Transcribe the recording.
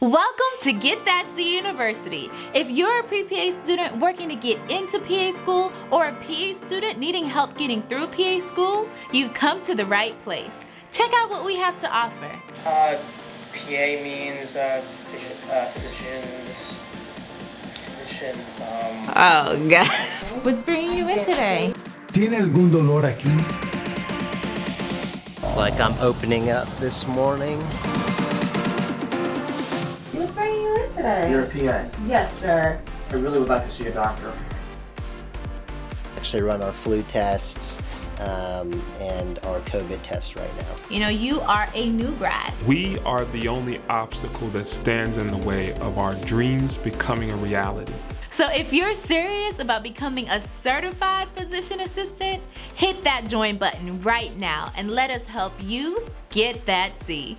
Welcome to Get That C University. If you're a pre-PA student working to get into PA school or a PA student needing help getting through PA school, you've come to the right place. Check out what we have to offer. Uh, PA means uh, physi- uh, physicians, physicians, um, Oh, God. What's bringing you in today? ¿Tiene algún dolor aquí? It's like I'm opening up this morning. What's you in today? you're a PA. Yes, sir. I really would like to see a doctor. Actually run our flu tests um, and our COVID tests right now. You know, you are a new grad. We are the only obstacle that stands in the way of our dreams becoming a reality. So if you're serious about becoming a certified physician assistant, hit that join button right now and let us help you get that C.